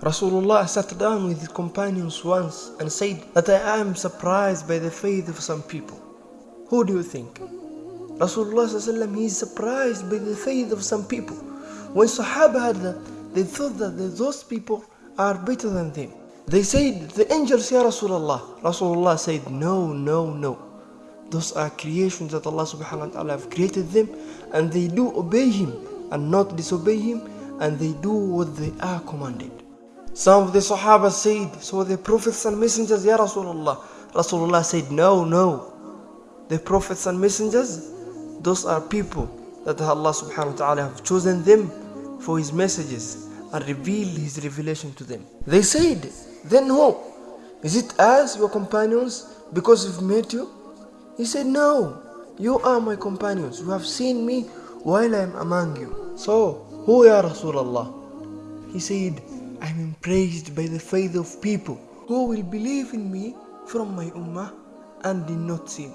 Rasulullah sat down with his companions once and said that I am surprised by the faith of some people. Who do you think? Rasulullah he is surprised by the faith of some people. When Sahaba heard that, they thought that those people are better than them. They said, the angels, Ya Rasulullah. Rasulullah said, no, no, no. Those are creations that Allah subhanahu wa ta'ala have created them and they do obey Him and not disobey Him and they do what they are commanded. Some of the Sahaba said, so the prophets and messengers, Ya Rasulullah. Rasulullah said, no, no. The prophets and messengers, those are people that Allah subhanahu wa ta'ala have chosen them for His messages and revealed His revelation to them. They said, then who? Is it us, your companions, because we've met you? He said, No, you are my companions. You have seen me while I am among you. So, who ya Rasulullah? He said, I am impressed by the faith of people who will believe in me from my ummah and did not see me.